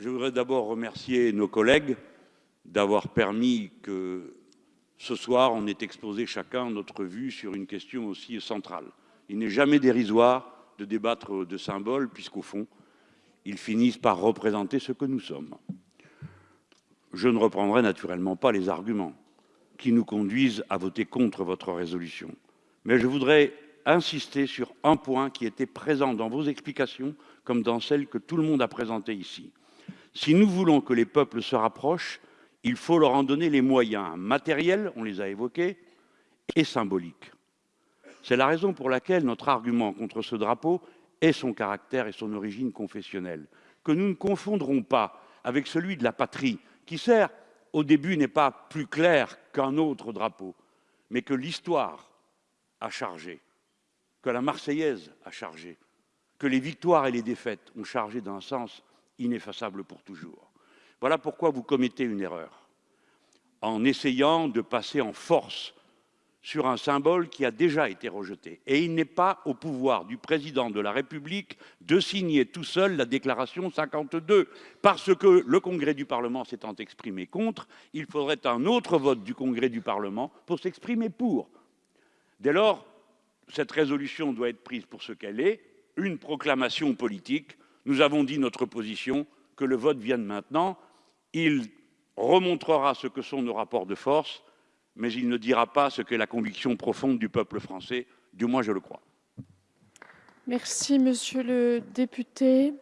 Je voudrais d'abord remercier nos collègues d'avoir permis que ce soir on ait exposé chacun notre vue sur une question aussi centrale. Il n'est jamais dérisoire de débattre de symboles puisqu'au fond, ils finissent par représenter ce que nous sommes. Je ne reprendrai naturellement pas les arguments qui nous conduisent à voter contre votre résolution. Mais je voudrais insister sur un point qui était présent dans vos explications comme dans celles que tout le monde a présentées ici. Si nous voulons que les peuples se rapprochent, il faut leur en donner les moyens matériels, on les a évoqués, et symboliques. C'est la raison pour laquelle notre argument contre ce drapeau est son caractère et son origine confessionnelle, que nous ne confondrons pas avec celui de la patrie, qui sert au début n'est pas plus clair qu'un autre drapeau, mais que l'histoire a chargé, que la Marseillaise a chargé, que les victoires et les défaites ont chargé d'un sens ineffaçable pour toujours. Voilà pourquoi vous commettez une erreur en essayant de passer en force sur un symbole qui a déjà été rejeté. Et il n'est pas au pouvoir du président de la République de signer tout seul la déclaration 52, parce que le Congrès du Parlement s'étant exprimé contre, il faudrait un autre vote du Congrès du Parlement pour s'exprimer pour. Dès lors, cette résolution doit être prise pour ce qu'elle est, une proclamation politique. Nous avons dit notre position, que le vote vienne maintenant. Il remontrera ce que sont nos rapports de force, mais il ne dira pas ce qu'est la conviction profonde du peuple français, du moins je le crois. Merci, monsieur le député.